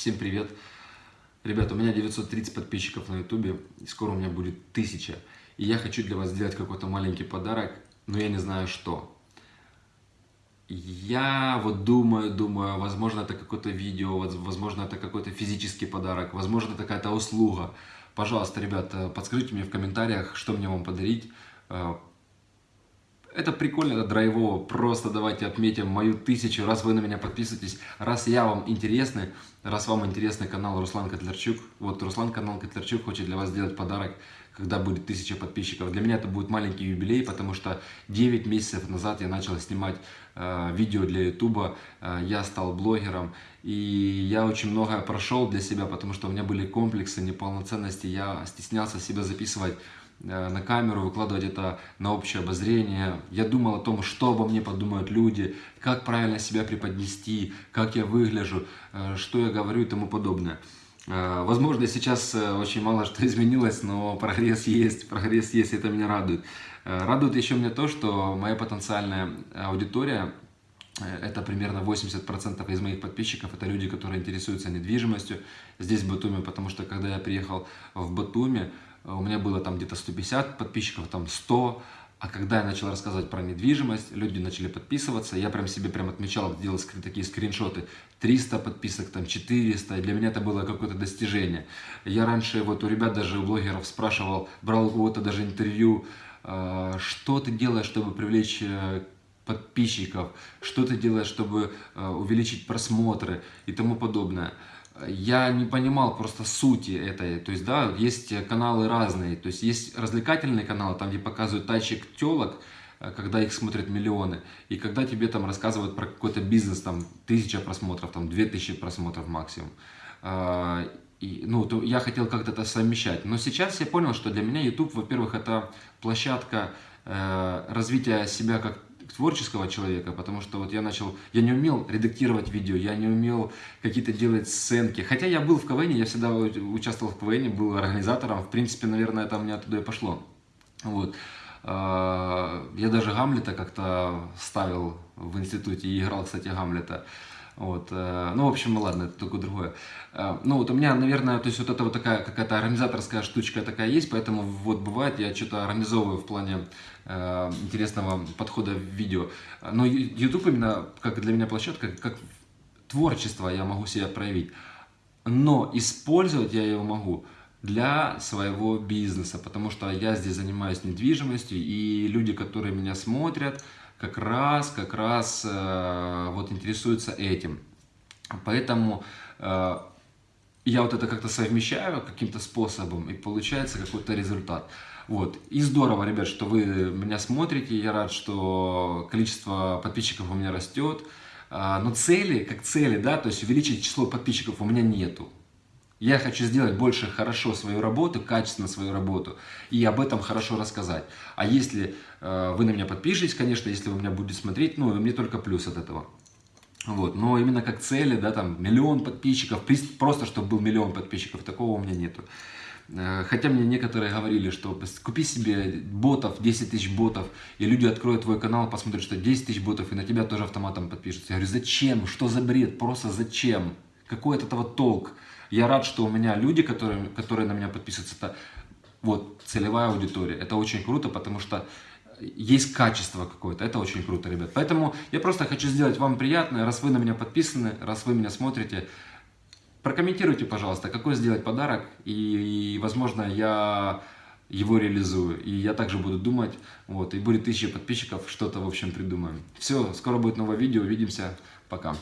Всем привет! Ребята, у меня 930 подписчиков на ютубе, скоро у меня будет 1000. И я хочу для вас сделать какой-то маленький подарок, но я не знаю что. Я вот думаю, думаю, возможно это какое-то видео, возможно это какой-то физический подарок, возможно это какая-то услуга. Пожалуйста, ребята, подскажите мне в комментариях, что мне вам подарить. Это прикольно, это драйвово. Просто давайте отметим мою тысячу, раз вы на меня подписываетесь, раз я вам интересный, раз вам интересный канал Руслан Котлярчук. Вот Руслан канал Котлярчук хочет для вас сделать подарок, когда будет тысяча подписчиков. Для меня это будет маленький юбилей, потому что 9 месяцев назад я начал снимать э, видео для ютуба, э, я стал блогером, и я очень многое прошел для себя, потому что у меня были комплексы неполноценности, я стеснялся себя записывать на камеру, выкладывать это на общее обозрение. Я думал о том, что обо мне подумают люди, как правильно себя преподнести, как я выгляжу, э, что я говорю и тому подобное. Э, возможно, сейчас очень мало что изменилось, но прогресс есть, прогресс есть, это меня радует. Радует еще мне то, что моя потенциальная аудитория, это примерно 80% из моих подписчиков, это люди, которые интересуются недвижимостью здесь, в Батуми, потому что когда я приехал в Батуми, Э, у меня было там где-то 150 подписчиков, там 100, а когда я начал рассказывать про недвижимость, люди начали подписываться, я прям себе прям отмечал, делал такие скриншоты, 300 подписок, там 400, и для меня это было какое-то достижение. Я раньше вот у ребят, даже у блогеров спрашивал, брал у кого-то даже интервью, э, что ты делаешь, чтобы привлечь э, подписчиков, что ты делаешь, чтобы увеличить просмотры? и тому подобное я не понимал просто сути этой, то есть, да, есть каналы разные, то есть, есть развлекательные каналы, там, где показывают тачек телок, э, когда их смотрят миллионы, и когда тебе там рассказывают про какой-то бизнес, там, тысяча просмотров, там, две тысячи просмотров максимум. А, и, ну, то я хотел как-то это совмещать. Но сейчас я понял, что для меня YouTube, во-первых, это площадка э, развития себя как творческого человека, потому что вот я начал, я не умел редактировать видео, я не умел какие-то делать сценки. Хотя я был в КВН, я всегда участвовал в КВН, был организатором, в принципе, наверное, это у меня оттуда и пошло. Вот. А, я даже Гамлета как-то ставил в институте и играл, кстати, Гамлета. Вот. Э, ну, в общем, ладно, это такое другое. Э, ну, вот у меня, наверное, то есть вот это вот такая какая-то организаторская штучка такая есть, поэтому вот бывает, я что-то организовываю в плане э, интересного подхода в видео. Но YouTube именно, как для меня площадка, как творчество я могу себя проявить. Но использовать я его могу для своего бизнеса, потому что я здесь занимаюсь недвижимостью, и люди, которые меня смотрят, как раз, как раз э, вот интересуются этим. Поэтому э, я вот это как-то совмещаю каким-то способом, и получается какой-то результат. Вот. И здорово, ребят, что вы меня смотрите, я рад, что количество подписчиков у меня растет. Э, но цели, как цели, да, то есть увеличить число подписчиков у меня нету. Я хочу сделать больше хорошо свою работу, качественно свою работу, и об этом хорошо рассказать. А если э, вы на меня подпишетесь, конечно, если вы меня будете смотреть, ну, мне только плюс от этого. Вот, но именно как цели, да, там, миллион подписчиков, просто чтобы был миллион подписчиков, такого у меня нету. Э, хотя мне некоторые говорили, что купи себе ботов, 10 тысяч ботов, и люди откроют твой канал, посмотрят, что 10 тысяч ботов, и на тебя тоже автоматом подпишутся. Я говорю, зачем? Что за бред? Просто зачем? Какой от этого толк? Я рад, что у меня люди, которые, которые на меня подписываются, это вот целевая аудитория. Это очень круто, потому что есть качество какое-то. Это очень круто, ребят. Поэтому я просто хочу сделать вам приятное, раз вы на меня подписаны, раз вы меня смотрите. Прокомментируйте, пожалуйста, какой сделать подарок, и, и возможно, я его реализую. И я также буду думать, вот, и будет тысяча подписчиков, что-то, в общем, придумаем. Все, скоро будет новое видео, увидимся, пока.